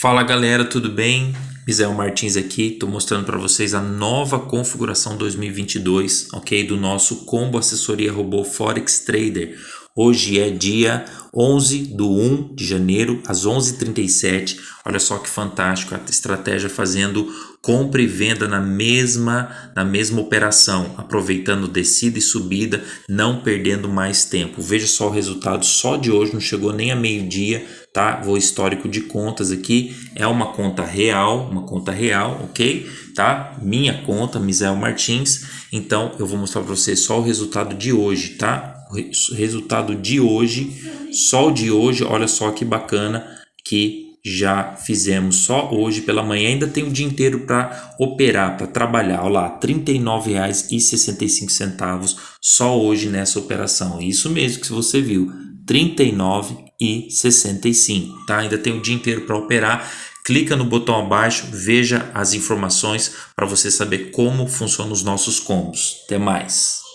Fala galera, tudo bem? Misael Martins aqui, estou mostrando para vocês a nova configuração 2022, ok? Do nosso combo assessoria robô Forex Trader. Hoje é dia 11 do 1 de janeiro, às 11h37. Olha só que fantástico, a estratégia fazendo compra e venda na mesma, na mesma operação, aproveitando descida e subida, não perdendo mais tempo. Veja só o resultado só de hoje, não chegou nem a meio-dia, tá? Vou histórico de contas aqui, é uma conta real, uma conta real, ok? Tá? Minha conta, Misael Martins, então eu vou mostrar para vocês só o resultado de hoje, tá? Resultado de hoje, só o de hoje, olha só que bacana que já fizemos só hoje pela manhã, ainda tem o dia inteiro para operar, para trabalhar. Olha lá, R$ 39,65 só hoje nessa operação. Isso mesmo que você viu, R$ 39,65, tá? Ainda tem o dia inteiro para operar. Clica no botão abaixo, veja as informações para você saber como funcionam os nossos combos. Até mais!